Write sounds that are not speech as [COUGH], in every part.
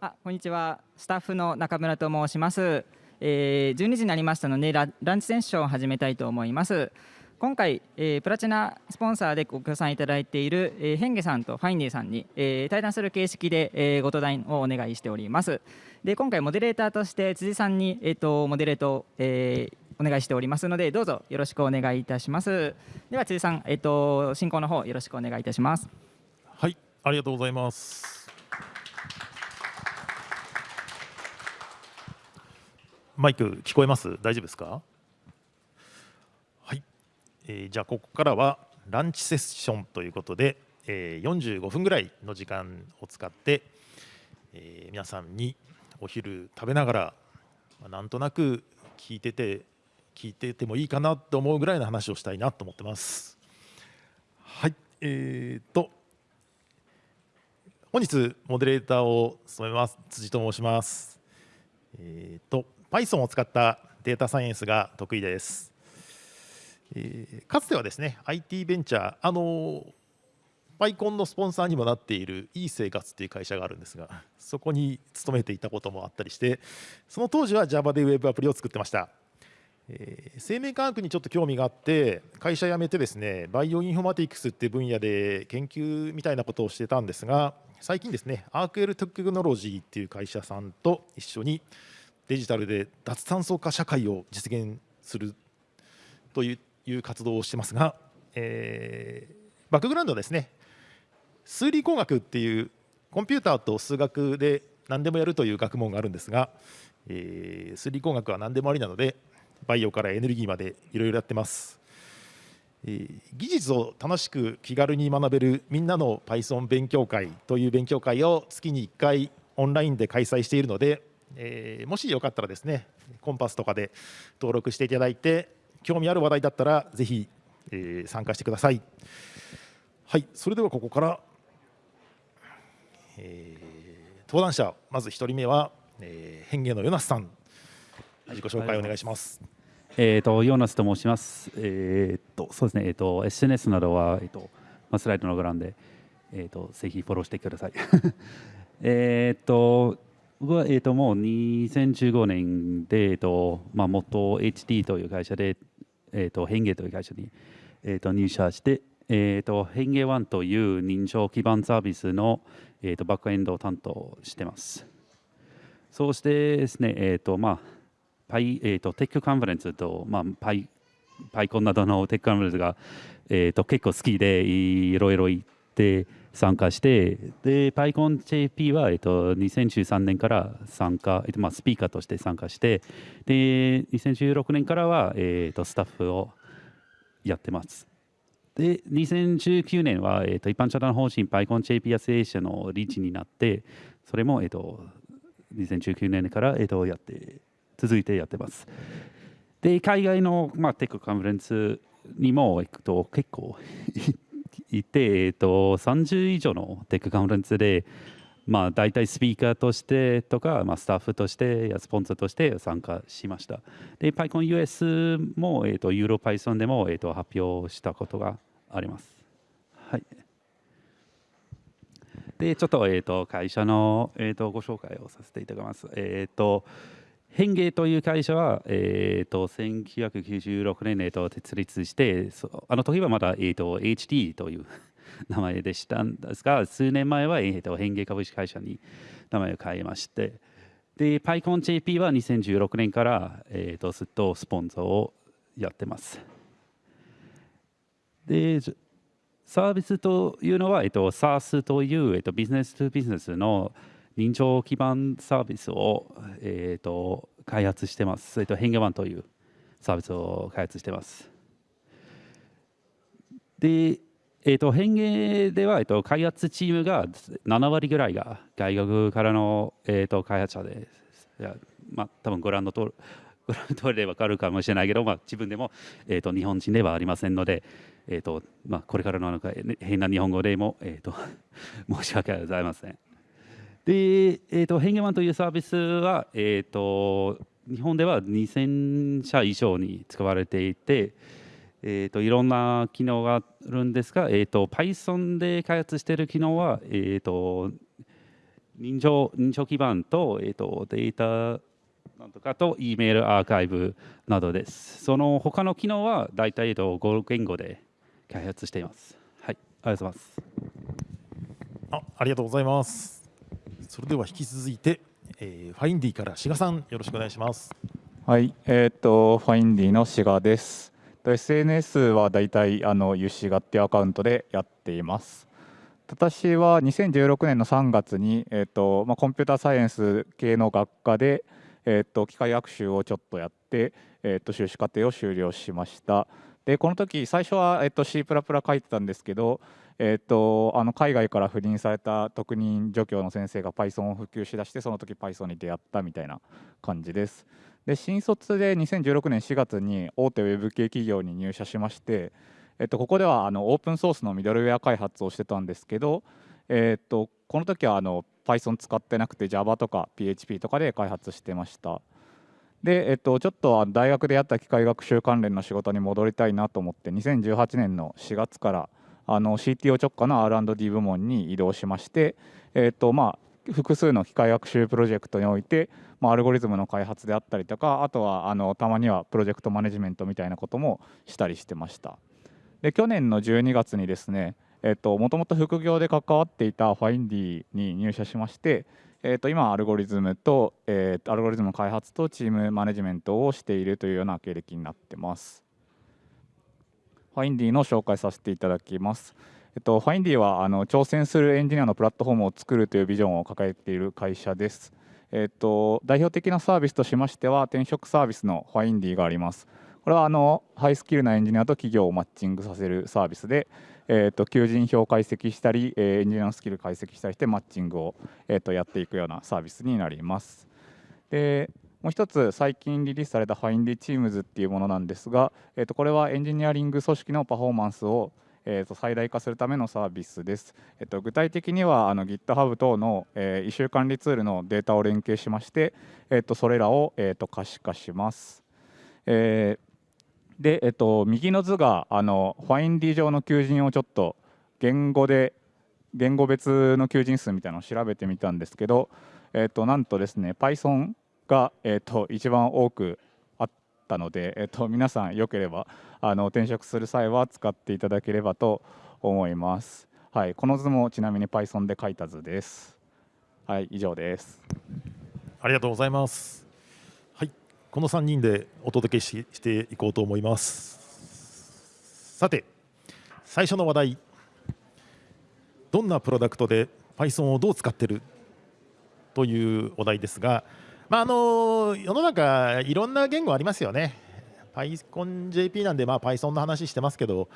あこんにちは。スタッフの中村と申します、えー、12時になりましたのでラランチセッションを始めたいと思います。今回、えー、プラチナスポンサーでご協賛いただいている、えー、ヘンゲさんとファインディさんに、えー、対談する形式で、えー、ご登壇をお願いしております。で今回モデレーターとして辻さんに、えーと、モデレート、えー、お願いしておりますのでどうぞよろしくお願いいたします。では辻さん、えーと進行の方よろしくお願いいたします。はいありがとうございます。マイク聞こえます？大丈夫ですか？はい、えー、じゃあここからはランチセッションということで、えー、45分ぐらいの時間を使って、えー、皆さんにお昼食べながら、まあ、なんとなく聞いてて聞いててもいいかなと思うぐらいの話をしたいなと思ってます。はい。えーと本日モデレーターを務めます辻と申します。えーと Python を使ったデータサイエンスが得意です。えー、かつてはですね IT ベンチャーあの PyCon のスポンサーにもなっているいい生活っていう会社があるんですがそこに勤めていたこともあったりしてその当時は Java で Web アプリを作ってました、えー、生命科学にちょっと興味があって会社辞めてですねバイオインフォマティクスっていう分野で研究みたいなことをしてたんですが最近ですねアークエルテクノロジーっていう会社さんと一緒にデジタルで脱炭素化社会を実現するという活動をしてますが、えー、バックグラウンドはですね数理工学っていうコンピューターと数学で何でもやるという学問があるんですが、えー、数理工学は何でもありなのでバイオからエネルギーまでいろいろやってます、えー、技術を楽しく気軽に学べるみんなの Python 勉強会という勉強会を月に1回オンラインで開催しているのでえー、もしよかったらですねコンパスとかで登録していただいて興味ある話題だったらぜひ、えー、参加してください。はいそれではここから、えー、登壇者まず1人目は、えー、変化のヨナスさん。自己紹介お願いします、えーと、ヨナスと申します。えーと、そうですね、えーと、SNS などは、えーとまあ、スライドのご覧で、えー、とぜひフォローしてください。[LAUGHS] えっと僕は、えーと、もう2015年で、えーとまあ、元 HT という会社で、えーと、変化という会社に、えーと、入社して、えー、と変化ワンという認証基盤サービスの、えー、とバックエンドを担当してます。そしてですね、えーとまあパイえー、とテックカンファレンスと、まあ、パイ PyCon などのテックカンファレンスが、えー、と結構好きでいろいろ行って、参加して、で、PyConJP は、えっと、2013年から参加、えっとまあ、スピーカーとして参加して、で、2016年からは、えっと、スタッフをやってます。で、2019年は、えっと、一般社団法人 PyConJP アスエーシアのリーチになって、それも、えっと、2019年から、えっと、やって、続いてやってます。で、海外の、まあ、テックカンファレンスにも行くと結構いて、えーと、30以上のテックカンファレンスで、まあ、大体スピーカーとしてとか、まあ、スタッフとしてやスポンサーとして参加しました。で、PyConUS も、えーと、ユーロ Python でも、えーと、発表したことがあります。はい。で、ちょっと,、えー、と会社の、えー、とご紹介をさせていただきます。え、ー、と変芸という会社は、えーと、1996年、えーと、設立してあの時はまだ、えーと、HD という [LAUGHS] 名前でしたんですが数年前は、えー、と変芸株式会社に名前を変えましてで PyConJP は2016年から、えー、とずっとスポンサーをやってます。でサービスというのは、えー、と SaaS という、えー、とビジネスとビジネスの認証基盤サービスを、えーと、開発してます。えーと、変化版というサービスを開発してます。で、えーと、変化では、えー、と開発チームが7割ぐらいが外国からの、えー、と開発者です、いやまあ、多分ご覧の通り、[LAUGHS] ご覧の通りで分かるかもしれないけど、まあ、自分でも、えー、と日本人ではありませんので、えーとまあ、これからの変な日本語でも、えー、と [LAUGHS] 申し訳ございません。で、えーと、ヘンゲマンというサービスは、えーと、日本では2000社以上に使われていて、えーと、いろんな機能があるんですが、えー、と Python で開発している機能は、えー、と認証認証基盤と,、えー、とデータなんとかと E メールアーカイブなどです。その他の機能は大体、えー、と5言語で開発しています。はい、ありがとうございます。あありがとうございます。それでは引き続いて、えー、ファインディから志賀さんよろしくお願いします。はい、えー、っとファインディの志賀です。SNS はだいたいあのゆしがっていうアカウントでやっています。私は2016年の3月に、えーとまあ、コンピューターサイエンス系の学科で、えーと、機械学習をちょっとやって、えーと、修士課程を修了しましたでこの時最初は、えー、と C++ 書いてたんですけど、えー、とあの海外から赴任された特任助教の先生が Python を普及しだしてその時 Python に出会ったみたいな感じです。で新卒で2016年4月に大手ウェブ系企業に入社しましてえっと、ここではあのオープンソースのミドルウェア開発をしてたんですけど、えっと、この時はあの Python 使ってなくて Java とか PHP とかで開発してました。で、えっと、ちょっと大学でやった機械学習関連の仕事に戻りたいなと思って2018年の4月からあの CTO 直下の R&D 部門に移動しまして、えっとまあ、複数の機械学習プロジェクトにおいて、まあ、アルゴリズムの開発であったりとかあとはあのたまにはプロジェクトマネジメントみたいなこともしたりしてました。で去年の12月にですねもともと副業で関わっていたファインディに入社しまして、えー、と今アルゴリズムと、えー、アルゴリズムの開発とチームマネジメントをしているというような経歴になってますファインディの紹介させていただきますえっと、ファインディはあの挑戦するエンジニアのプラットフォームを作るというビジョンを抱えている会社です。えっと、代表的なサービスとしましては転職サービスのファインディがあります。これはあのハイスキルなエンジニアと企業をマッチングさせるサービスで、えー、と求人票を解析したり、えー、エンジニアのスキル解析したりしてマッチングを、えー、とやっていくようなサービスになります。でもう一つ最近リリースされた Findy Teams っていうものなんですが、えー、とこれはエンジニアリング組織のパフォーマンスをえー、と最大化するためのサービスです。えっと、具体的にはあの GitHub 等の、えー、異臭管理ツールのデータを連携しまして、えっと、それらを、えー、と可視化します。えーで、えっと、右の図があのファインディ上の求人をちょっと言語で言語別の求人数みたいなのを調べてみたんですけど、えっと、なんとですね Python が、えっと、一番多くあったので、えっと、皆さんよければあの転職する際は使っていただければと思います。はい、この図もちなみに Python で書いた図です。はい、以上です。ありがとうございます。この3人でお届けししていこうと思います。さて最初の話題。どんなプロダクトで Python をどう使ってるというお題ですが、まあ、あの世の中いろんな言語ありますよね。PyConJP なんで、まあ、Python の話してますけど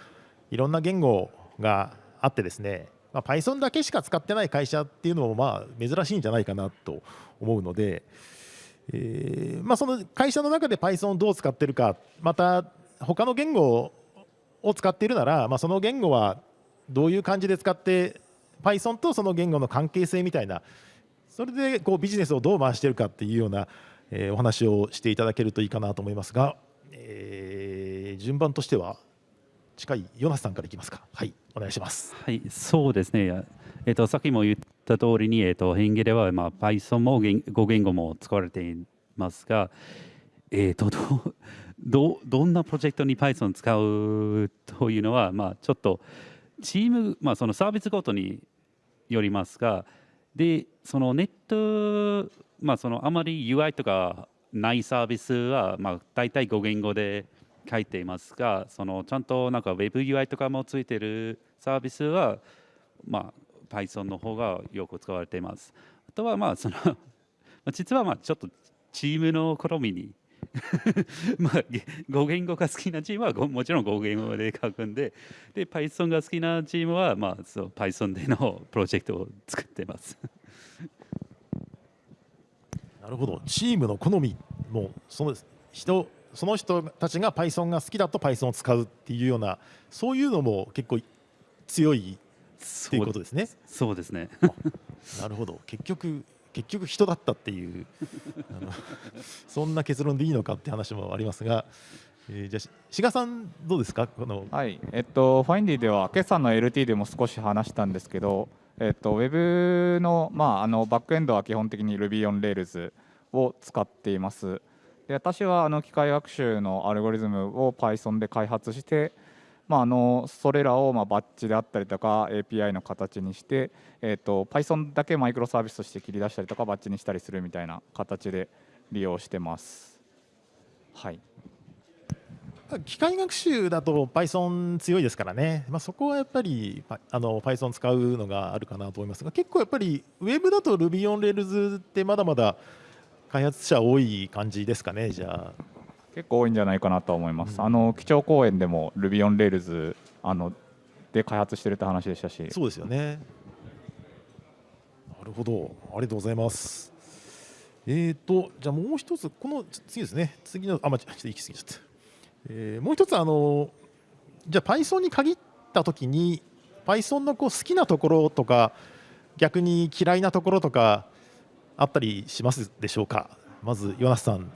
いろんな言語があってですね、まあ、Python だけしか使ってない会社っていうのもまあ珍しいんじゃないかなと思うので、えーまあ、その会社の中で Python をどう使ってるかまた他の言語を使っているなら、まあ、その言語はどういう感じで使って Python とその言語の関係性みたいなそれでこうビジネスをどう回しているかっていうような、えー、お話をしていただけるといいかなと思いますが、えー、順番としては近いヨナスさんからいきますか。はい、お願いします。はい、そうですね。えっ、とさっきも言った通りにえっ、ー、と変形ではまあ Python も語言語も使われていますが、えっ、とどどんなプロジェクトに Python 使うというのはまあちょっとチームまあそのサービスごとによりますが、でそのネットまあそのあまり UI とかないサービスはまあ大体語言語で書いていますがそのちゃんとなんか WebUI とかもついてるサービスは、まあ、Python の方がよく使われています。あとはまあその [LAUGHS] 実はまあちょっとチームの好みに [LAUGHS] まあ語言語が好きなチームはもちろん語言語で書くんでで Python が好きなチームはまあそう Python でのプロジェクトを作ってます。[LAUGHS] なるほど。チームの好みもその人その人たちが Python が好きだと Python を使うっていうようなそういうのも結構強いっていうことですね。そうですねなるほど結局結局人だったっていうあのそんな結論でいいのかって話もありますが、えー、じゃあ志賀さんどうですか？このはいえっとファインディでは決算の LT でも少し話したんですけどえっと、ウェブの,、まあ、あのバックエンドは基本的に Ruby on Rails を使っています。で私はあの機械学習のアルゴリズムを Python で開発して、まあ、あのそれらをまあバッチであったりとか API の形にして、えー、と Python だけマイクロサービスとして切り出したりとかバッチにしたりするみたいな形で利用してます。はい。機械学習だと Python 強いですからね、まあ、そこはやっぱりあの Python 使うのがあるかなと思いますが結構やっぱり Web だと Ruby on Rails ってまだまだ開発者多い感じですかねじゃあ。結構多いんじゃないかなと思います、うん、あの基調講演でも Ruby on Rails あので開発してるって話でしたし。そうですよね。なるほど。ありがとうございます。えーとじゃあもう一つこの次ですね。次のあまちょっと行き過ぎちゃった。えー、もう一つあのじゃあ Python に限ったときに Python のこう好きなところとか逆に嫌いなところとかあったりしますでしょうか？まずヨナスさん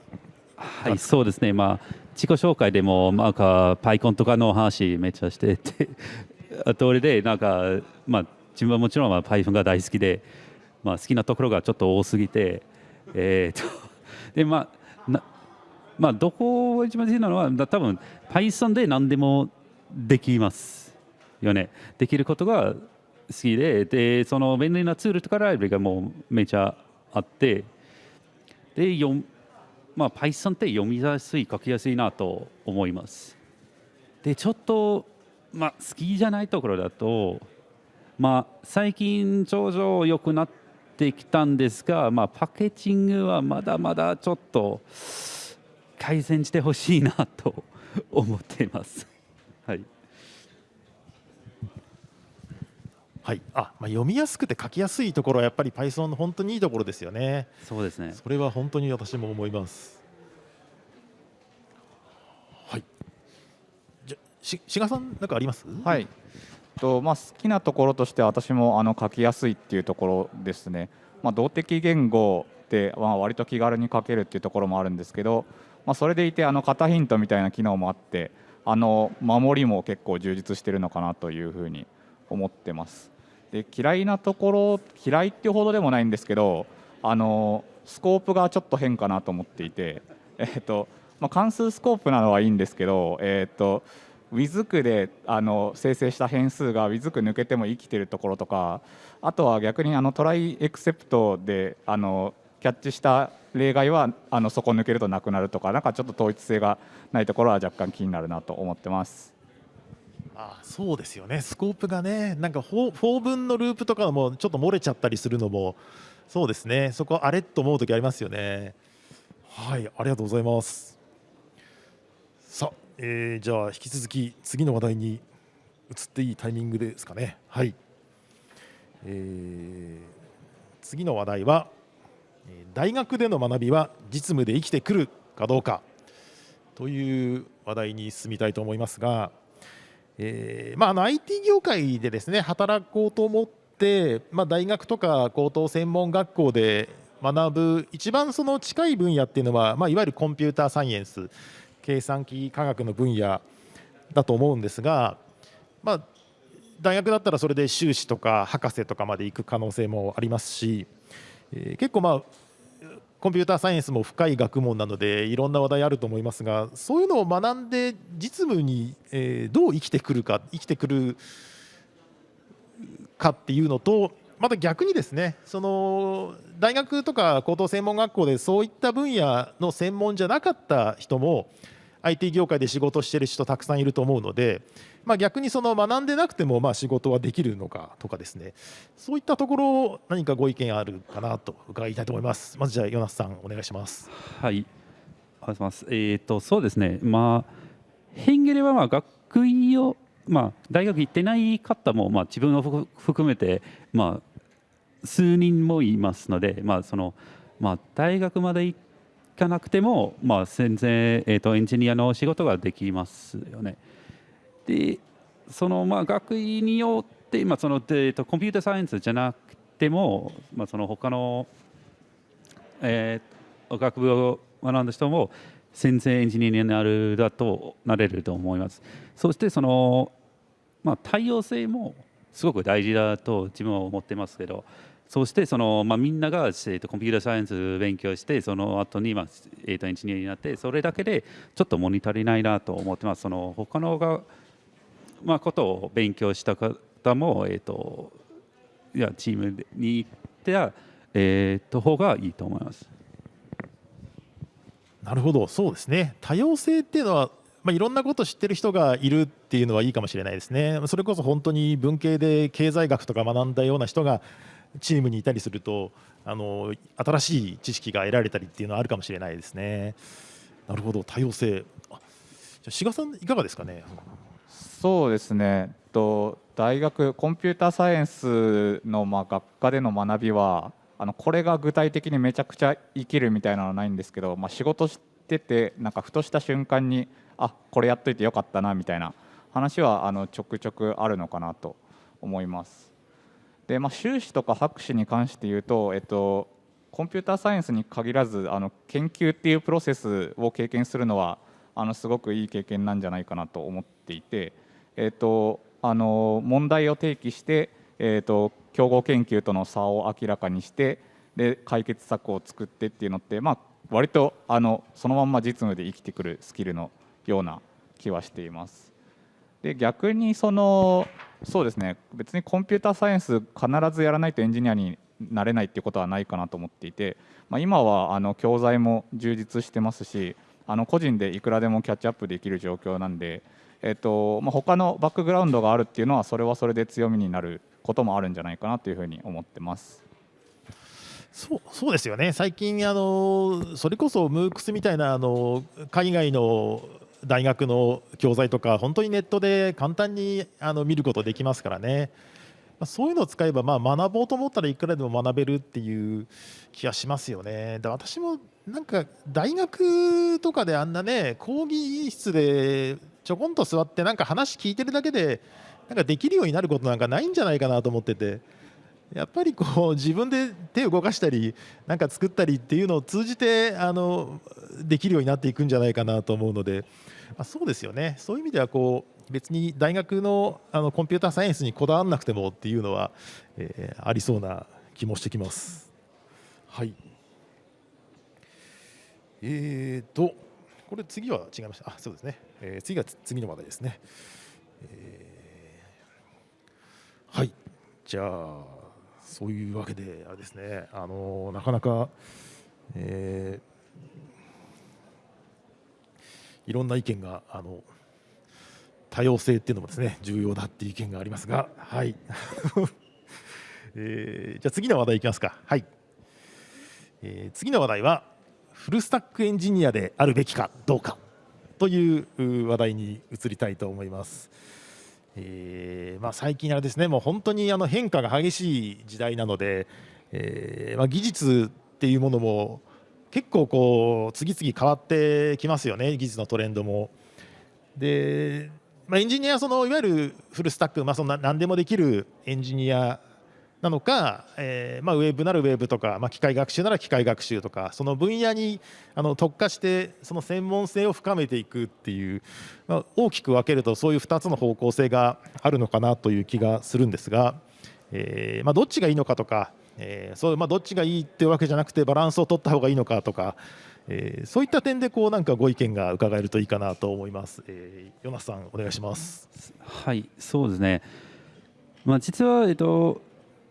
はいそうですね。まあ自己紹介でもなんか PyCon とかの話めっちゃしてて [LAUGHS] 通りでなんかまあ自分はもちろん Python が大好きでまあ好きなところがちょっと多すぎてえー、と [LAUGHS] でまあなまあ、どこが一番大事なのは多分 Python で何でもできますよね。できることが好きででその便利なツールとかライブがもうめちゃあってで読まあ、Python って読みやすい書きやすいなと思いますでちょっと、まあ、好きじゃないところだと、まあ、最近頂上良くなってきたんですが、まあ、パッケージングはまだまだちょっと改善してほしいなと思っています。はい。はい、あ、まあ、読みやすくて書きやすいところはやっぱり Python の本当にいいところですよね。そうですね。それは本当に私も思います。はい。じゃ、し、志賀さん、なんかあります？はい。と、まあ、好きなところとして私もあの書きやすいっていうところですね。まあ、動的言語で、まあ、割と気軽に書けるっていうところもあるんですけど。まあ、それでいてあの型ヒントみたいな機能もあってあの守りも結構充実してるのかなというふうに思ってます。で嫌いなところ嫌いっていうほどでもないんですけどあのスコープがちょっと変かなと思っていて、えっとまあ、関数スコープなのはいいんですけど、えっと WIZK であの生成した変数が WIZK 抜けても生きてるところとかあとは逆にあのトライエクセプトであのキャッチした例外はあのそこ抜けるとなくなるとかなんかちょっと統一性がないところは若干気になるなと思ってます。あそうですよね。スコープがねなんか法文のループとかもちょっと漏れちゃったりするのもそうですね。そこあれと思う時ありますよね。はいありがとうございます。さあ、えー、じゃあ引き続き次の話題に移っていいタイミングですかね。はい、えー、次の話題は大学での学びは実務で生きてくるかどうかという話題に進みたいと思いますが、えーまあ、あの IT 業界でですね働こうと思って、まあ、大学とか高等専門学校で学ぶ一番その近い分野っていうのは、まあ、いわゆるコンピューターサイエンス計算機科学の分野だと思うんですが、まあ、大学だったらそれで修士とか博士とかまで行く可能性もありますしえー、結構まあコンピューターサイエンスも深い学問なのでいろんな話題あると思いますがそういうのを学んで実務に、えー、どう生きてくるか生きてくるかっていうのとまた逆にですねその大学とか高等専門学校でそういった分野の専門じゃなかった人も IT 業界で仕事してる人たくさんいると思うので、まあ、逆にその学んでなくてもまあ仕事はできるのかとかですね。そういったところ何かご意見あるかなと伺いたいと思います。まずじゃあヨナスさんお願いします。はい。お願いします。えっ、ー、とそうですね。まあヘンゲレはまあ学位をまあ大学行ってない方もまあ自分を含めてまあ数人もいますのでまあそのまあ大学まで行ってかなくても、まあ、全然、えーと、エンジニアの仕事ができますよね。でそのまあ学位によって、まあそのえーと、コンピューターサイエンスじゃなくても、まあ、その他の、えー、学部を学んだ人も先生エンジニアになるだとなれると思います。そしてその、まあ、多様性もすごく大事だと自分は思ってますけどそしてその、まあ、みんなが、えー、とコンピューターサイエンス勉強してその後にまあ、えー、とエンジニアになってそれだけでちょっと物足りないなと思ってますその他のが、まあ、ことを勉強した方も、えー、といやチームに行っては、えー、と方がいいと思います。なるほどそうですね多様性っていうのはまあ、いろんなこと知ってる人がいるっていうのはいいかもしれないですね。それこそ本当に文系で経済学とか学んだような人がチームにいたりするとあの新しい知識が得られたりっていうのはあるかもしれないですね。なるほど多様性。じゃ志賀さんいかがですかね？そうですね。と大学コンピューターサイエンスのまあ学科での学びはあのこれが具体的にめちゃくちゃ生きるみたいなのはないんですけど、まあ、仕事しててなんかふとした瞬間にあこれやっといてよかったなみたいな話はあのちょくちょくあるのかなと思います。でまあ、修士とか博士に関して言うと、えっと、コンピューターサイエンスに限らずあの研究っていうプロセスを経験するのはあのすごくいい経験なんじゃないかなと思っていて、えっと、あの問題を提起して、えっと、競合研究との差を明らかにしてで解決策を作ってっていうのって、まあ、割とあのそのまんま実務で生きてくるスキルのような気はしています。で逆にそのそうですね別にコンピューターサイエンス必ずやらないとエンジニアになれないっていうことはないかなと思っていて、まあ、今はあの教材も充実してますしあの個人でいくらでもキャッチアップできる状況なんで、えっとまあ、他のバックグラウンドがあるっていうのはそれはそれで強みになることもあるんじゃないかなというふうに思ってます。そうそうですよね最近あのそれこそ MOOCs みたいなあの海外の大学の教材とか本当にネットで簡単にあの見ることできますからね、まあ、そういうのを使えばまあ学ぼうと思ったらいくらでも学べるっていう気がしますよね。で私もなんか大学とかであんなね講義室でちょこんと座ってなんか話聞いてるだけでなんかできるようになることなんかないんじゃないかなと思ってて。やっぱりこう自分で手を動かしたりなんか作ったりっていうのを通じてあのできるようになっていくんじゃないかなと思うので、まあ、そうですよねそういう意味ではこう別に大学のあのコンピューターサイエンスにこだわらなくてもっていうのは、えー、ありそうな気もしてきます。はいえーと、これ次は違いました。あ、そうですね。えー、次が次の話題ですね。えー、はい。じゃあそういうわけであれですね。あのなかなか、えーいろんな意見があの多様性っていうのもですね重要だっていう意見がありますが、はい [LAUGHS] えー、じゃあ次の話題いきますか。はい、えー、次の話題はフルスタックエンジニアであるべきかどうかという話題に移りたいと思います。えーまあ、最近あれですねもう本当にあの変化が激しい時代なので、えーまあ、技術っていうものも結構こう次々変わってきますよね技術のトレンドも。で、まあ、エンジニアそのいわゆるフルスタック、まあ、そんな何でもできるエンジニアなのか、えーまあ、ウェブならウェブとか、まあ、機械学習なら機械学習とかその分野にあの特化してその専門性を深めていくっていう、まあ、大きく分けるとそういう2つの方向性があるのかなという気がするんですが、えーまあ、どっちがいいのかとかえー、そうまあ、どっちがいいっていうわけじゃなくてバランスを取った方がいいのかとか、えー、そういった点でこうなんかご意見が伺えるといいかなと思います。えー、ヨナさんお願いします。はいそうですね。まあ実はえっと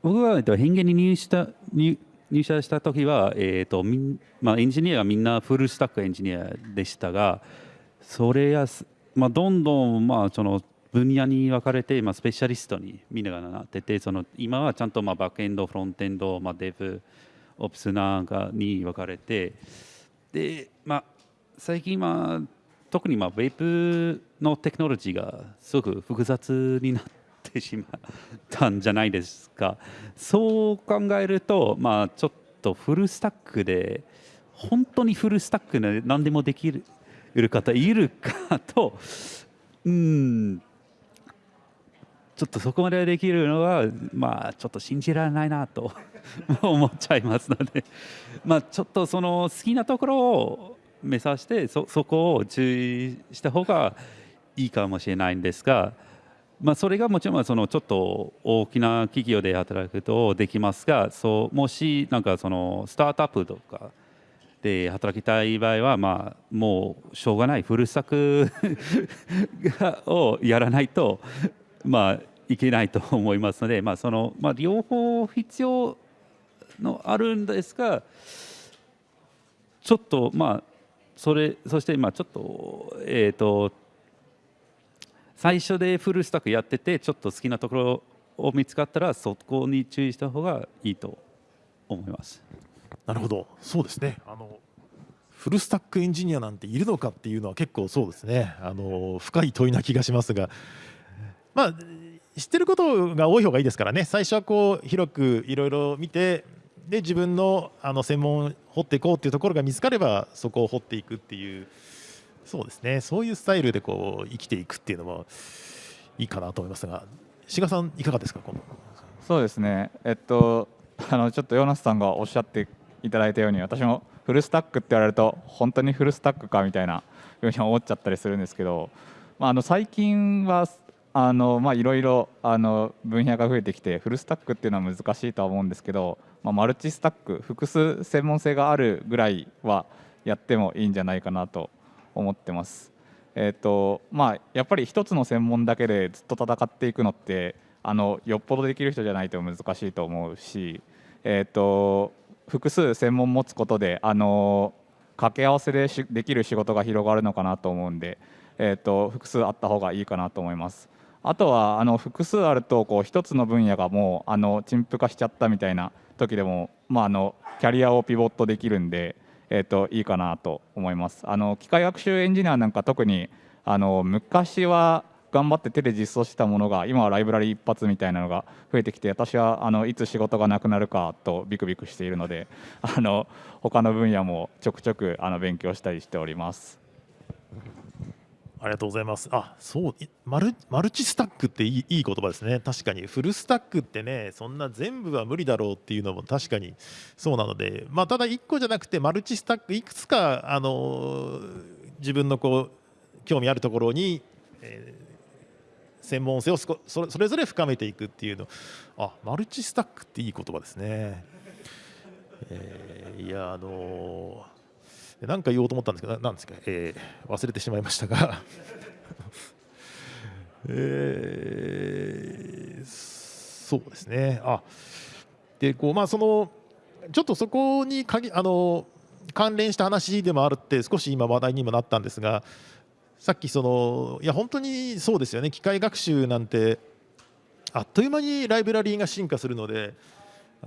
僕はえっと変幻に入した入入社した時はえっとみんまあエンジニアがみんなフルスタックエンジニアでしたが、それやまあどんどんまあその分野に分かれて、まあ、スペシャリストにみんながなっててその今はちゃんとまあバックエンドフロントエンド、まあ、デブオプスなんかに分かれてで、まあ、最近まあ特にまあウェブのテクノロジーがすごく複雑になってしまったんじゃないですか。そう考えると、まあ、ちょっとフルスタックで本当にフルスタックで何でもできる方いるかとうん。ちょっとそこまでできるのは、まあ、ちょっと信じられないなと [LAUGHS] 思っちゃいますので、[LAUGHS] まあ、ちょっとその好きなところを目指してそそこを注意した方がいいかもしれないんですがまあ、それがもちろんそのちょっと大きな企業で働くとできますがそうもしなんかそのスタートアップとかで働きたい場合は、まあ、もうしょうがないフルスタックをやらないと、まあ、いけないと思いますので、まあそのまあ、両方必要のあるんですがちょっとまあそれそしてまあちょっとえっ、ー、と最初でフルスタックやっててちょっと好きなところを見つかったらそこに注意した方がいいと思います。なるほど。そうですね。あのフルスタックエンジニアなんているのかっていうのは結構そうですね。あの深い問いな気がしますがまあ知ってることが多い方がいいですからね。最初はこう広くいろいろ見てで自分のあの専門を掘っていこうっていうところが見つかればそこを掘っていくっていうそうですね。そういうスタイルでこう生きていくっていうのもいいかなと思いますが。志賀さんいかがですかこのそうですね。えっと [LAUGHS] あのちょっとヨナスさんがおっしゃっていただいたように私もフルスタックって言われると本当にフルスタックかみたいなふうに思っちゃったりするんですけど、まあ、あの最近はあのまあいろいろあの分野が増えてきてフルスタックっていうのは難しいとは思うんですけど、まあ、マルチスタック複数専門性があるぐらいはやってもいいんじゃないかなと思ってます。えーとまあ、やっぱり一つの専門だけでずっと戦っていくのってあのよっぽどできる人じゃないと難しいと思うし、えーと、複数専門持つことであの掛け合わせでできる仕事が広がるのかなと思うんで、えーと複数あった方がいいかなと思います。あとはあの複数あるとこう一つの分野がもうあの陳腐化しちゃったみたいな時でも、まあ、あのキャリアをピボットできるんで、えー、といいかなと思いますあの機械学習エンジニアなんか特にあの昔は頑張って手で実装したものが今はライブラリ一発みたいなのが増えてきて私はあのいつ仕事がなくなるかとビクビクしているのであの他の分野もちょくちょくあの勉強したりしております。ありがとうございます。あ、そうマルマルチスタックっていいいい言葉ですね。確かにフルスタックってね、そんな全部は無理だろうっていうのも確かにそうなので、まあただ1個じゃなくてマルチスタックいくつかあの自分のこう興味あるところに、えー、専門性をそそれぞれ深めていくっていうの、あ、マルチスタックっていい言葉ですね。えー、いやあのー何か言おうと思ったんですけど、なんですか、えー、忘れてしまいましたが。[LAUGHS] えー、そうですね、あでこうまあ、そのちょっとそこにかぎあの関連した話でもあるって、少し今、話題にもなったんですが、さっきその、いや、本当にそうですよね、機械学習なんて、あっという間にライブラリーが進化するので、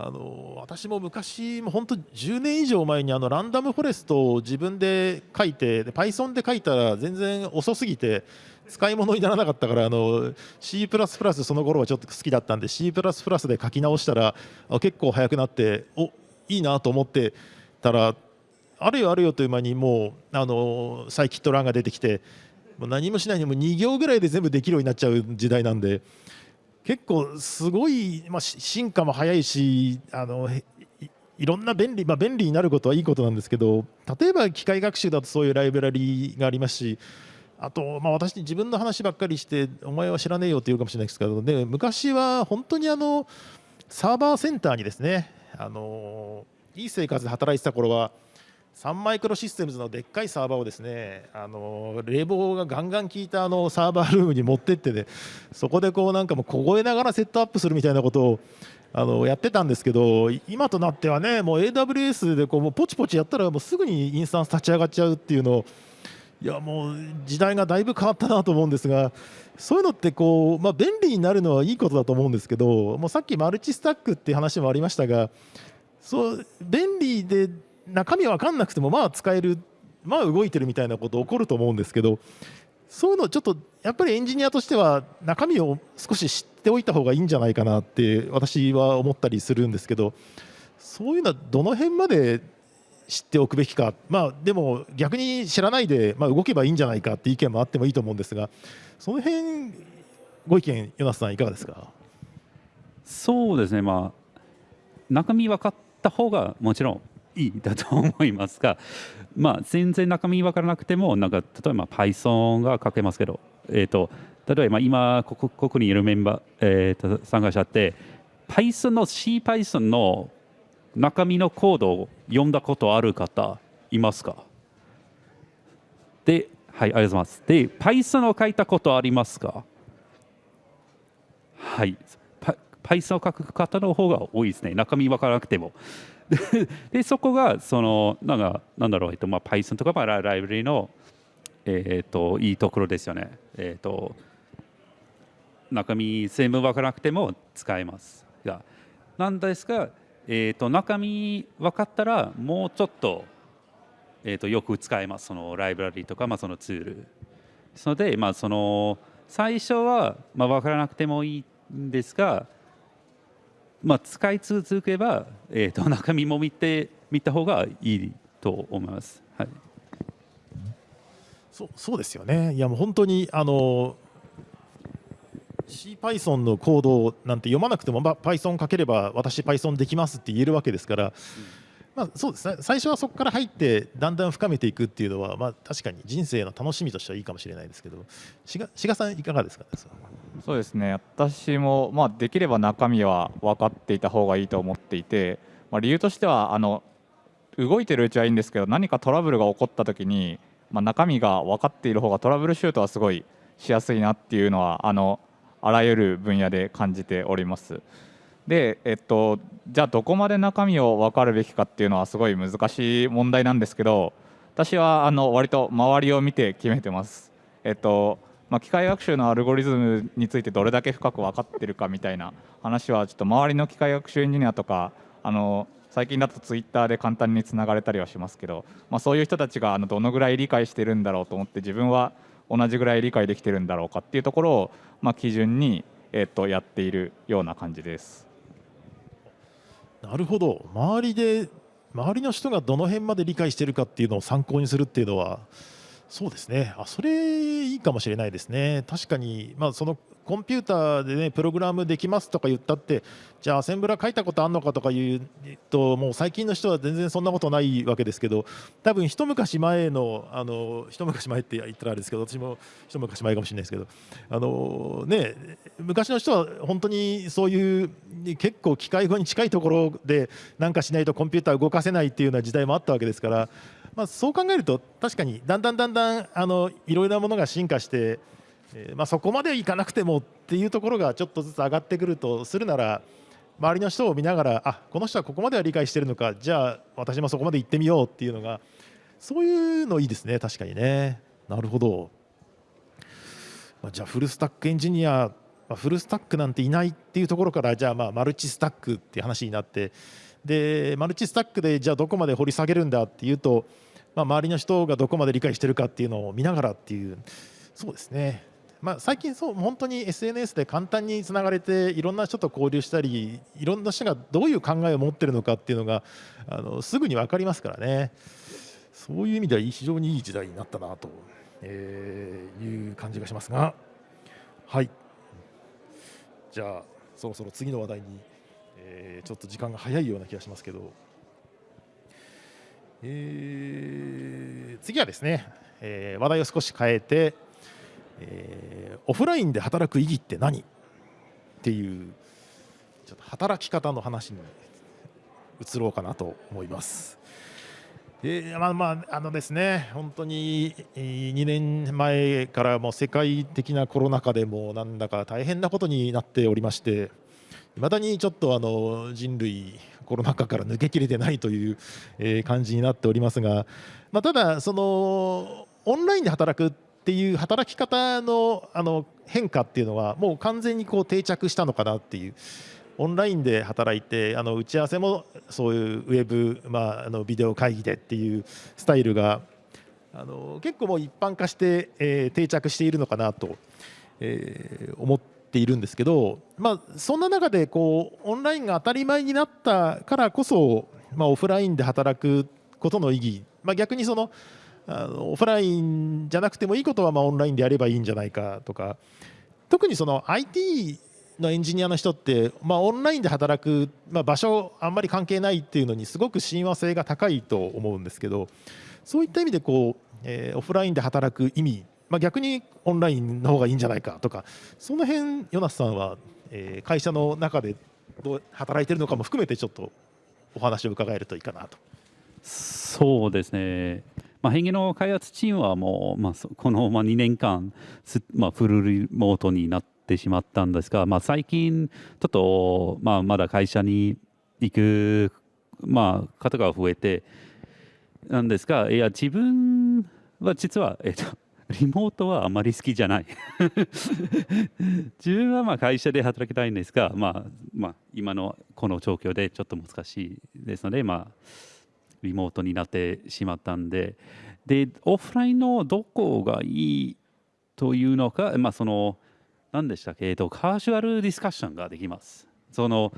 あの私も昔も本当10年以上前にあのランダムフォレストを自分で書いて Python で書いたら全然遅すぎて使い物にならなかったからあの C++ その頃はちょっと好きだったんで C++ で書き直したら結構速くなっておいいなと思ってたらあるよあるよという間にもうあのサイキットランが出てきてもう何もしないにも2行ぐらいで全部できるようになっちゃう時代なんで。結構すごい、まあ、進化も早いしあのいろんな便利、まあ、便利になることはいいことなんですけど例えば機械学習だとそういうライブラリーがありますしあと、まあ、私自分の話ばっかりしてお前は知らねえよって言うかもしれないですけどで昔は本当にあのサーバーセンターにですねあのいい生活で働いてた頃はサンマイクロシステムズのでっかいサーバーをですねあの冷房がガンガン効いたあのサーバールームに持ってってねそこでこうなんかもう凍えながらセットアップするみたいなことをあのやってたんですけど今となってはねもう AWS でこうもうポチポチやったらもうすぐにインスタンス立ち上がっちゃうっていうのをいやもう時代がだいぶ変わったなと思うんですがそういうのってこう、まあ、便利になるのはいいことだと思うんですけどもうさっきマルチスタックっていう話もありましたがそう便利で中身分かんなくてもまあ使えるまあ動いてるみたいなこと起こると思うんですけどそういうのちょっとやっぱりエンジニアとしては中身を少し知っておいた方がいいんじゃないかなって私は思ったりするんですけどそういうのはどの辺まで知っておくべきか、まあ、でも逆に知らないで、まあ、動けばいいんじゃないかって意見もあってもいいと思うんですがその辺ご意見、ヨナスさんいかがですか？そうですね、まあ、中身分かった方がもちろんいだと思いますが、[LAUGHS] まあ、全然中身分からなくてもなんか例えば Python が書けますけど、えーと、例えば今ここここにいるメンバー、えーと参加者って Python の CPython の中身のコードを読んだことある方いますか？で、はい、ありがとうございます。で、Python を書いたことありますか？はい、パ Python を書く方の方が多いですね、中身分からなくても。[LAUGHS] でそこがそのなんかなんだろう、えっとまあ、Python とか、まあ、ライブラリの、えー、といいところですよね。えー、と中身全部分からなくても使えますがなんですが、えー、と中身分かったらもうちょっと,、えー、とよく使えますそのライブラリとか、まあ、そのツールですので、まあ、その最初は、まあ、分からなくてもいいんですが、まあ、使い続けば、えー、と [LAUGHS] 中身も見て見た方がいいと思います。はいそうそうですよね。いやもう本当にあの CPython のコードなんて読まなくても、まあ、Python 書ければ私 Python できますって言えるわけですから、まあ、そうですね。最初はそこから入ってだんだん深めていくっていうのは、まあ、確かに人生の楽しみとしてはいいかもしれないですけど志賀さんいかがですか？そうですね。私も、まあ、できれば中身は分かっていた方がいいと思っていて、まあ、理由としてはあの動いてるうちはいいんですけど何かトラブルが起こった時に、まあ、中身が分かっている方がトラブルシュートはすごいしやすいなっていうのはあのあらゆる分野で感じております。で、えっと、じゃあどこまで中身を分かるべきかっていうのはすごい難しい問題なんですけど私はあの割と周りを見て決めてます。えっとまあ、機械学習のアルゴリズムについてどれだけ深く分かってるかみたいな話はちょっと周りの機械学習エンジニアとかあの最近だとツイッターで簡単につながれたりはしますけど、まあ、そういう人たちがあのどのぐらい理解してるんだろうと思って自分は同じぐらい理解できてるんだろうかっていうところを、まあ、基準に、えっと、やっているような感じです。なるほど。周りで周りの人がどの辺まで理解しているかっていうのを参考にするっていうのはそうですねあそれいいかもしれないですね確かに、まあ、そのコンピューターで、ね、プログラムできますとか言ったってじゃあアセンブラ書いたことあるのかとかいうともう最近の人は全然そんなことないわけですけど多分一昔前のあの一昔前って言ったらあれですけど私も一昔前かもしれないですけどあの、ね、昔の人は本当にそういう結構機械語に近いところで何かしないとコンピューター動かせないっていうような時代もあったわけですから。まあ、そう考えると確かにだんだんだんだんあのいろいろなものが進化して、えーまあ、そこまでいかなくてもっていうところがちょっとずつ上がってくるとするなら周りの人を見ながらあこの人はここまでは理解してるのかじゃあ私もそこまで行ってみようっていうのがそういうのいいですね確かにね。なるほど、まあ、じゃあフルスタックエンジニア、ま、フルスタックなんていないっていうところからじゃあまあマルチスタックっていう話になってでマルチスタックでじゃあどこまで掘り下げるんだっていうとまあ、周りの人がどこまで理解してるかっていうのを見ながらっていうそうですね、まあ、最近そう本当に SNS で簡単につながれていろんな人と交流したりいろんな人がどういう考えを持ってるのかっていうのがあのすぐに分かりますからね。そういう意味では非常にいい時代になったなと、えー、いう感じがしますが。はい。じゃあそろそろ次の話題に、えー、ちょっと時間が早いような気がしますけど。えー、次はですね、えー、話題を少し変えて、えー、オフラインで働く意義って何っていうちょっと働き方の話に移ろうかなと思います。えー、まあまああのですね本当に2年前からも世界的なコロナ禍でもなんだか大変なことになっておりましていまだにちょっとあの人類コロナ禍から抜けきれてないという、え、感じになっておりますが、まあ、ただそのオンラインで働くっていう働き方のあの変化っていうのはもう完全にこう定着したのかなっていう。オンラインで働いてあの打ち合わせもそういうウェブ、まあ、あのビデオ会議でっていうスタイルがあの結構もう一般化して、えー、定着しているのかなと、えー、思ってているんですけど、まあ、そんな中でこうオンラインが当たり前になったからこそ、まあ、オフラインで働くことの意義、まあ、逆にそのあのオフラインじゃなくてもいいことはまあオンラインでやればいいんじゃないかとか特にその IT のエンジニアの人って、まあ、オンラインで働く、まあ、場所あんまり関係ないっていうのにすごく親和性が高いと思うんですけどそういった意味でこう、えー、オフラインで働く意味まあ、逆にオンラインの方がいいんじゃないかとかその辺ヨナスさんは、えー、会社の中でどう働いてるのかも含めてちょっとお話を伺えるといいかなと。そうですね、まあ、変化の開発チームはもう、まあ、この2年間、まあ、フルリモートになってしまったんですが、まあ、最近、ちょっと、まあ、まだ会社に行く、まあ、方が増えてなんですが、いや、自分は実は、えっと、リモートはあまり好きじゃない。自分はまあ会社で働きたいんですが、まあまあ、今のこの状況でちょっと難しいですので、まあ、リモートになってしまったんで。でオフラインのどこがいいというのか、まあ、その何でしたっけ、えっと、カジュアルディスカッションができます。その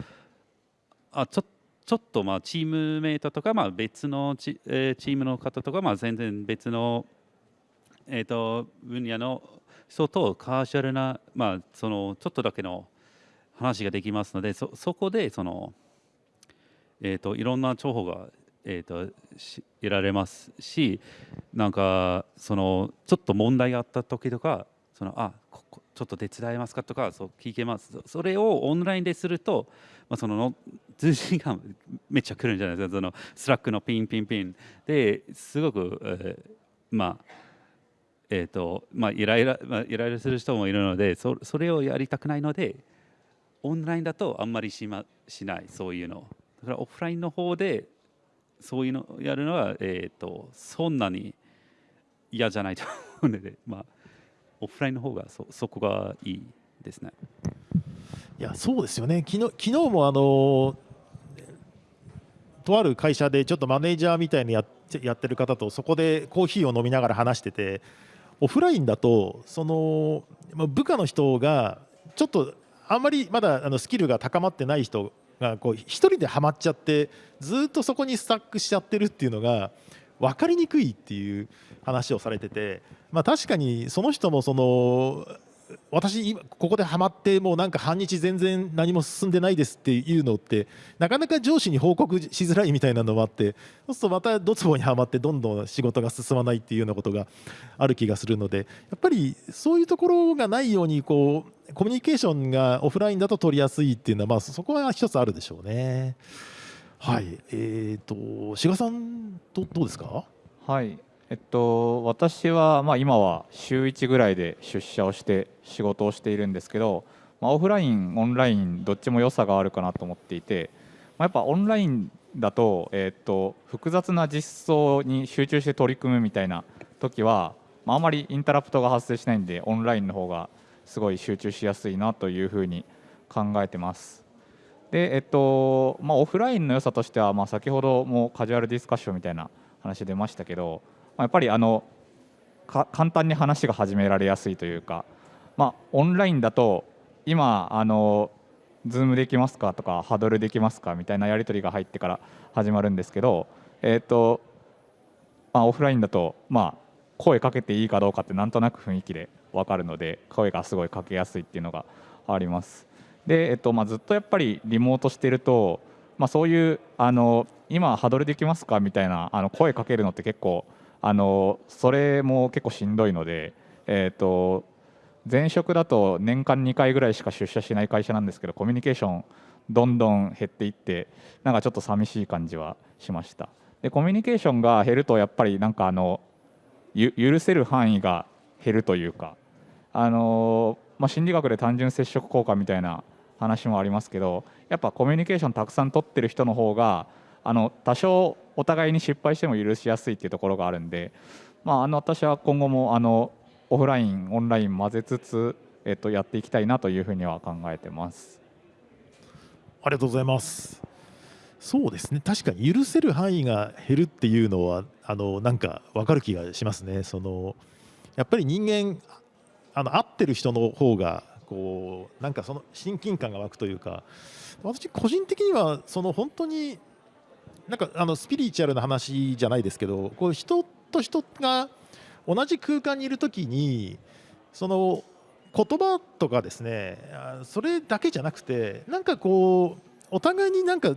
あちょちょっとまあチームメイトとかまあ別のチ,、えー、チームの方とかまあ全然別のえーと、分野の人とカジュアルな、まあ、そのちょっとだけの話ができますのでそそこでその、えーと、いろんな情報が、えーと、と得られますしなんかそのちょっと問題があった時とかそのあここちょっと手伝えますかとかそう聞けます。それをオンラインですると、まあ、その通信がめっちゃ来るんじゃないですか。その Slack のピンピンピン。ですごく、えー、まあえーとまあ、イライラ、まあ、イライラする人もいるのでそそれをやりたくないのでオンラインだとあんまりし,、ま、しないそういうのだからオフラインの方でそういうのをやるのは、えーと、そんなに嫌じゃないと思うので、まあ、オフラインの方がそそこがいいですね。いやそうですよね昨日昨日もあのとある会社でちょっとマネージャーみたいにやってやってる方とそこでコーヒーを飲みながら話しててオフラインだとその部下の人がちょっとあんまりまだあのスキルが高まってない人がこう1人ではまっちゃってずっとそこにスタックしちゃってるっていうのが分かりにくいっていう話をされてて、まあ、確かにその人もその私今ここでハマってもうなんか半日全然何も進んでないですっていうのってなかなか上司に報告しづらいみたいなのもあってそうするとまたドツボにはまってどんどん仕事が進まないっていうようなことがある気がするのでやっぱりそういうところがないようにこうコミュニケーションがオフラインだと取りやすいっていうのはまあそこは一つあるでしょうね。はい、え、ー、と志賀さんどどうですか？はいえっと、私は、まあ、今は週1ぐらいで出社をして仕事をしているんですけど、まあ、オフライン、オンラインどっちも良さがあるかなと思っていて、まあ、やっぱオンラインだと,、えっと複雑な実装に集中して取り組むみたいな時は、まあ、あまりインタラプトが発生しないんでオンラインの方がすごい集中しやすいなというふうに考えてます。でえっとまあ、オフラインの良さとしては、まあ、先ほどもカジュアルディスカッションみたいな話出ましたけどやっぱりあの簡単に話が始められやすいというか、まあ、オンラインだと今あのズームできますかとかハドルできますかみたいなやり取りが入ってから始まるんですけど、えーとまあ、オフラインだと、まあ、声かけていいかどうかってなんとなく雰囲気で分かるので声がすごいかけやすいっていうのがあります。で、えっとまあ、ずっとやっぱりリモートしてると、まあ、そういうあの今ハドルできますかみたいなあの声かけるのって結構あのそれも結構しんどいので、えーと、前職だと年間2回ぐらいしか出社しない会社なんですけどコミュニケーションどんどん減っていってなんかちょっと寂しい感じはしました。でコミュニケーションが減るとやっぱりなんかあの許せる範囲が減るというかあの、まあ、心理学で単純接触効果みたいな話もありますけどやっぱコミュニケーションたくさん取ってる人の方があの多少お互いに失敗しても許しやすいっていうところがあるんで、まあ、あの私は今後もあのオフラインオンライン混ぜつつ、えっと、やっていきたいなというふうには考えてます。ありがとうございます。そうですね。確かに許せる範囲が減るっていうのはあのなんか分かる気がしますね。そのやっぱり人間あの合ってる人の方がこうなんかその親近感が湧くというか私個人的にはその本当になんかあのスピリチュアルな話じゃないですけどこう人と人が同じ空間にいるときにその言葉とかですねそれだけじゃなくてなんかこうお互いになんか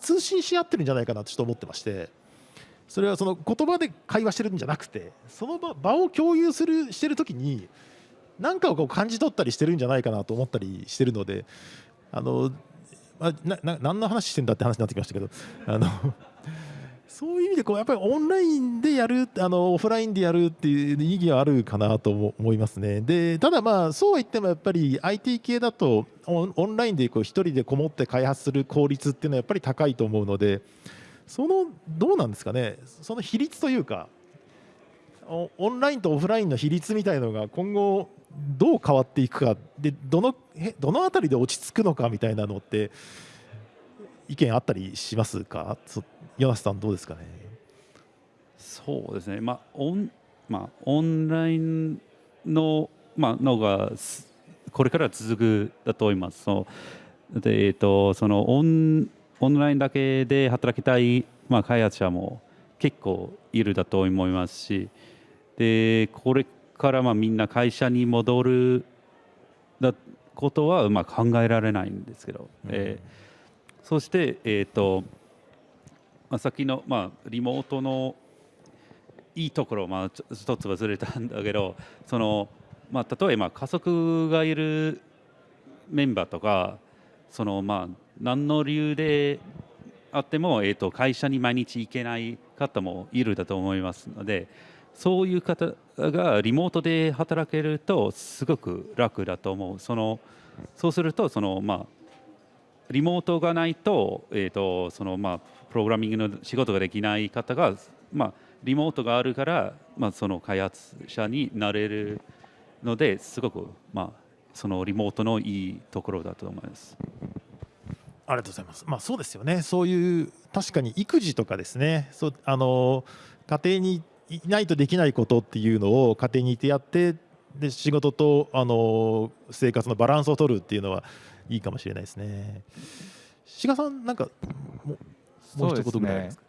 通信し合ってるんじゃないかなとちょっと思ってましてそれはその言葉で会話してるんじゃなくてその場場を共有するしてる時に何かをこう感じ取ったりしてるんじゃないかなと思ったりしてるのであの、あ、なな何の話してんだって話になってきましたけどあのそういう意味でこうやっぱりオンラインでやるあのオフラインでやるっていう意義はあるかなと思いますね。でただまあそうは言ってもやっぱり IT 系だとオンラインでこう1人でこもって開発する効率っていうのはやっぱり高いと思うのでそのどうなんですかね？その比率というかオオンラインとオフラインの比率みたいなのが今後どう変わっていくかでどのへどの辺りで落ち着くのかみたいなのって意見あったりしますか？そヨナスさんどうですかね？そうですね、まあオンまあ、オンラインの,、まあのがこれから続くだと思います。そう。でえー、とそのオンオンラインだけで働きたい、まあ、開発者も結構いるだと思いますしでこれからまあみんな会社に戻るだことはまあ考えられないんですけど、えーそして、えーとまあ、さっきの、まあ、リモートのいいところ、まあ、ちょ一つ忘れたんだけどその、まあ、例えば家族がいるメンバーとかその、まあ、何の理由であっても、えー、と会社に毎日行けない方もいるだと思いますのでそういう方がリモートで働けるとすごく楽だと思うそのそうするとその、まあ、リモートがないと,、えーとそのまあ、プログラミングの仕事ができない方が、まあ、リモートがあるから、まあ、その開発者になれるのですごく、まあ、そのリモートのいいところだと思います。ありがとうございます。まあそうですよね。そういう確かに育児とかですね。そうあの家庭にいないとできないことっていうのを家庭にいてやってで仕事とあの生活のバランスを取るっていうのはいいかもしれないですね。志賀さんなんかもうもう一言ぐらいありますか？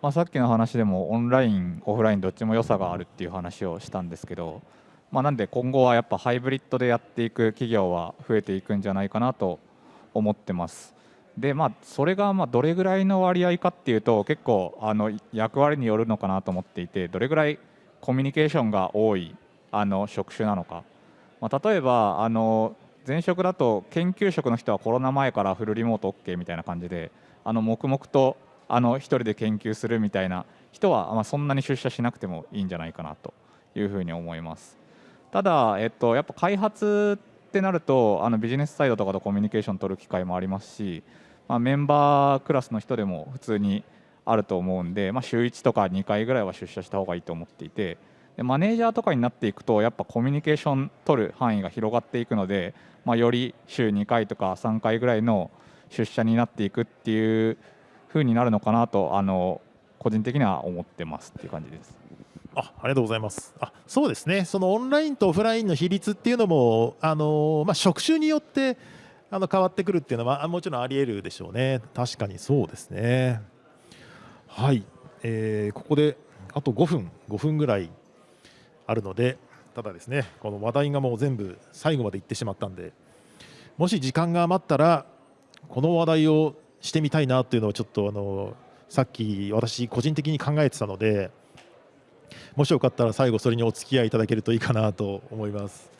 まあ、さっきの話でもオンラインオフラインどっちも良さがあるっていう話をしたんですけど、まあ、なんで今後はやっぱハイブリッドでやっていく企業は増えていくんじゃないかなと思ってます。でまあそれがまあどれぐらいの割合かっていうと結構あの役割によるのかなと思っていてどれぐらいコミュニケーションが多いあの職種なのか、まあ、例えばあの前職だと研究職の人はコロナ前からフルリモート OK みたいな感じであの黙々とあの一人で研究するみたいな人は、ま、そんなに出社しなくてもいいんじゃないかなというふうに思います。ただ、えっと、やっぱ開発ってなるとあのビジネスサイドとかとコミュニケーション取る機会もありますし、まあ、メンバークラスの人でも普通にあると思うんで、まあ、週1とか2回ぐらいは出社した方がいいと思っていてでマネージャーとかになっていくとやっぱコミュニケーション取る範囲が広がっていくので、まあ、より週2回とか3回ぐらいの出社になっていくっていう風になるのかなとあの個人的には思ってますっていう感じです。あありがとうございますあそうですね、そのオンラインとオフラインの比率っていうのも、あのまあ、職種によってあの変わってくるっていうのは、もちろんあり得るでしょうね、確かにそうですね。はい、えーここであと5分、5分ぐらいあるので、ただですね、この話題がもう全部最後までいってしまったんで、もし時間が余ったら、この話題をしてみたいなっていうのをちょっとあのさっき私個人的に考えてたのでもしよかったら最後それにお付き合いいただけるといいかなと思います。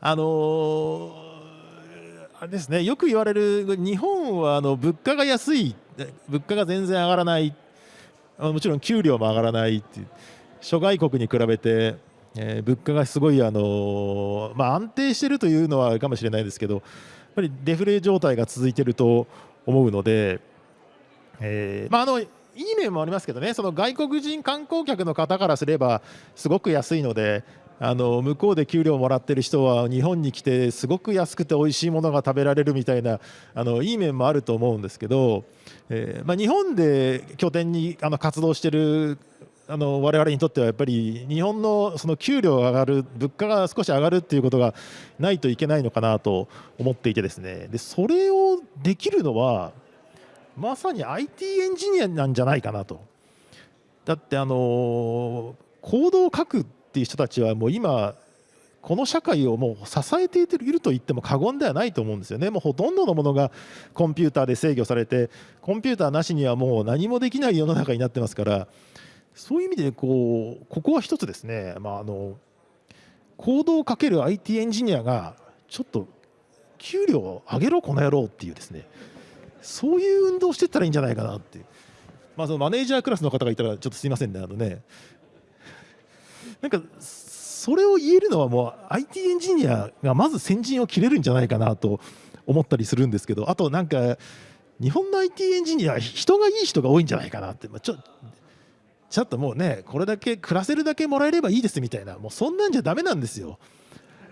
あのーあれですね。よく言われる日本はあの物価が安い物価が全然上がらないもちろん給料も上がらないって諸外国に比べて、えー物価がすごい、あのまあ、安定しているというのはあるかもしれないですけどやっぱりデフレ状態が続いていると思うので、えーまあ、あのいい面もありますけどね。その外国人観光客の方からすればすごく安いのであの向こうで給料をもらってる人は日本に来てすごく安くて美味しいものが食べられるみたいなあのいい面もあると思うんですけど、えーまあ、日本で拠点にあの活動してるあの我々にとってはやっぱり日本のその給料が上がる物価が少し上がるっていうことがないといけないのかなと思っていてですねでそれをできるのはまさに IT エンジニアなんじゃないかなと。だってあのコードを書くっていう人たちはもう今この社会をもう支えていると言っても過言ではないと思うんですよね、もうほとんどのものがコンピューターで制御されて、コンピューターなしにはもう何もできない世の中になってますから、そういう意味でこう、ここは一つですね、まあ、あの行動をかける IT エンジニアが、ちょっと給料を上げろ、この野郎っていうですね、そういう運動をしていったらいいんじゃないかなって。まあ、そのマネージャークラスの方がいたらちょっとすいませんね、あのね。なんかそれを言えるのはもう IT エンジニアがまず先陣を切れるんじゃないかなと思ったりするんですけどあとなんか日本の IT エンジニア人がいい人が多いんじゃないかなって、まあ、ちょちょっともうねこれだけ暮らせるだけもらえればいいですみたいなもうそんなんじゃだめなんですよ。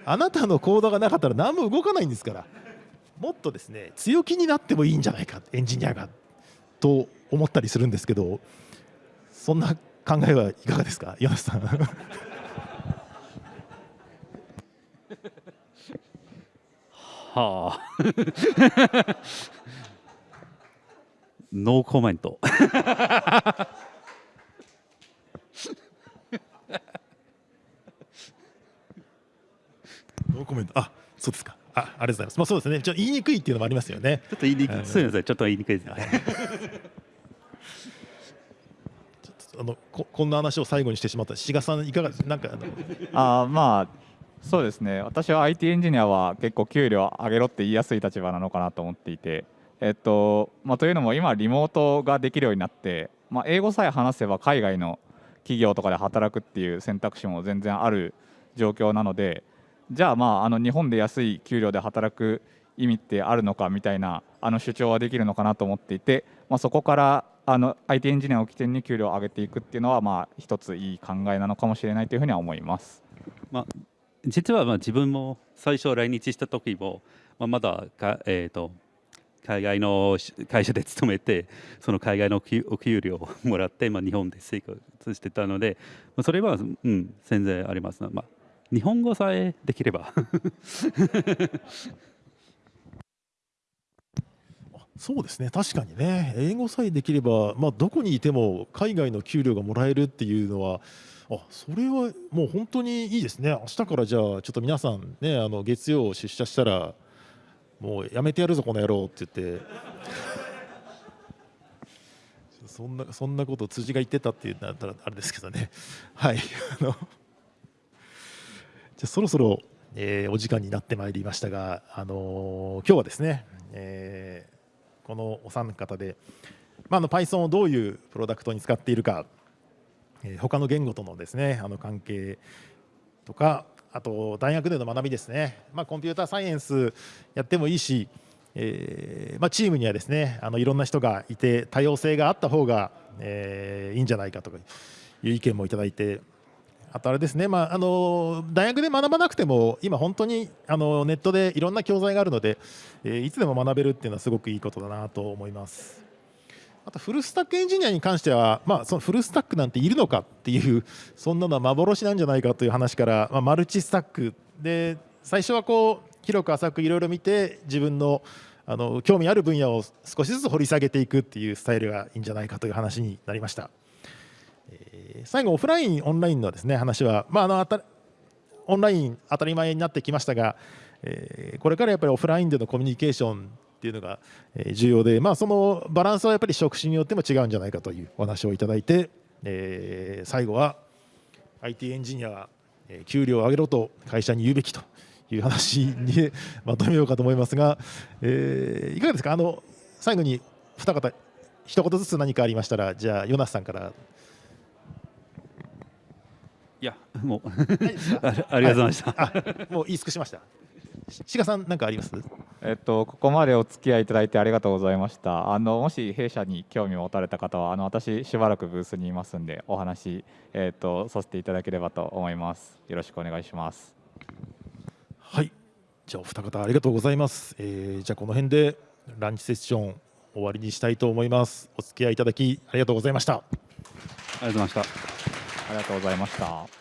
あなたの行動がなかったら何も動かないんですからもっとですね強気になってもいいんじゃないかエンジニアがと思ったりするんですけどそんな考えはいかがですか？岩瀬さんはあノーコメントノーコメントあそうですかあありがとうございます。まあそうですね。ちょっと言いにくいっていうのもありますよね。ちょっと言いにくい。すみません。ちょっと言いにくいです、ね。あのここんな話を最後にしてしまった。志賀さんいかがです？なんかあまあそうですね。私は IT エンジニアは結構給料上げろって言いやすい立場なのかなと思っていて、えっとまあ、というのも今リモートができるようになって、まあ、英語さえ話せば海外の企業とかで働くっていう選択肢も全然ある状況なのでじゃあまああの日本で安い給料で働く意味ってあるのかみたいなあの主張はできるのかなと思っていて、まあ、そこからあの IT エンジニアを起点に給料を上げていくっていうのはまあ一ついい考えなのかもしれないというふうには思います。まあ、実はまあ自分も最初来日した時も、まあ、まだか、えーと、海外の会社で勤めてその海外のお給料をもらって、まあ、日本で生活してたので、まあ、それは、うん、全然あります、まあ、日本語さえできればそうですね確かにね。英語さえできれば、まあ、どこにいても海外の給料がもらえるっていうのはあそれはもう本当にいいですね。明日からじゃあちょっと皆さんねあの月曜出社したらもうやめてやるぞこの野郎って言って。[LAUGHS] そんなそんなこと辻が言ってたっていうなったらあれですけどね。はい。あのじゃそろそろ、えー、お時間になってまいりましたが、あのー、今日はですね、えーこのお三方で、まあ、の Python をどういうプロダクトに使っているか、えー、他の言語とのですねあの関係とかあと大学での学びですね、まあ、コンピューターサイエンスやってもいいし、えーまあ、チームにはですねあのいろんな人がいて多様性があった方が、えー、いいんじゃないかという意見もいただいてあとあれですね、まあ、あの大学で学ばなくても今、本当にあのネットでいろんな教材があるので、えー、いつでも学べるっていうのはすごくいいことだなと思います。あとフルスタックエンジニアに関しては、まあ、そのフルスタックなんているのかっていうそんなのは幻なんじゃないかという話から、まあ、マルチスタックで最初はこう広く浅くいろいろ見て自分のあの興味ある分野を少しずつ掘り下げていくっていうスタイルがいいんじゃないかという話になりました。え、最後オフラインオンラインのですね話は、まあ、あのあたオンライン当たり前になってきましたが、えー、これからやっぱりオフラインでのコミュニケーションっていうのが重要で、まあ、そのバランスはやっぱり職種によっても違うんじゃないかというお話をいただいて、えー、最後は IT エンジニアは給料を上げろと会社に言うべきという話に [LAUGHS] まとめようかと思いますが、えー、いかがですか？あの最後に二方一言ずつ何かありましたらじゃあヨナスさんからいやもう。[LAUGHS] ありがとうございました、はい、もう言い尽くしました。志賀さん何かあります？えっとここまでお付き合いいただいてありがとうございました。あのもし弊社に興味を持たれた方はあの私しばらくブースにいますんでお話えっとさせていただければと思います。よろしくお願いします。はい。じゃあお二方ありがとうございます、えー、じゃあこの辺でランチセッション終わりにしたいと思います。お付き合いいただきありがとうございました。ありがとうございました。ありがとうございました。